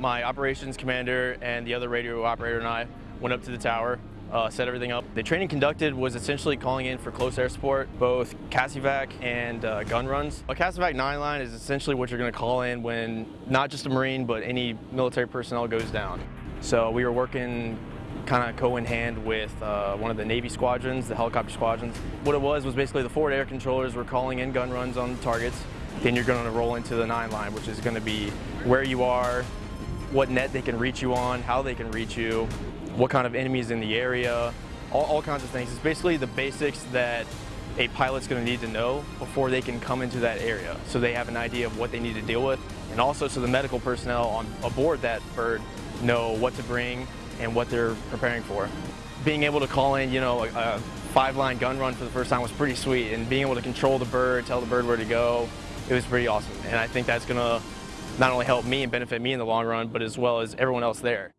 my operations commander and the other radio operator and I went up to the tower, uh, set everything up. The training conducted was essentially calling in for close air support, both CASEVAC and uh, gun runs. A CASEVAC 9 line is essentially what you're going to call in when not just a Marine, but any military personnel goes down. So we were working kind of co in hand with uh, one of the Navy squadrons, the helicopter squadrons. What it was was basically the forward air controllers were calling in gun runs on targets. Then you're going to roll into the nine line, which is going to be where you are, what net they can reach you on, how they can reach you, what kind of enemies in the area, all, all kinds of things. It's basically the basics that a pilot's going to need to know before they can come into that area so they have an idea of what they need to deal with and also so the medical personnel on aboard that bird know what to bring and what they're preparing for. Being able to call in, you know, a, a five-line gun run for the first time was pretty sweet and being able to control the bird, tell the bird where to go, it was pretty awesome. And I think that's going to not only help me and benefit me in the long run, but as well as everyone else there.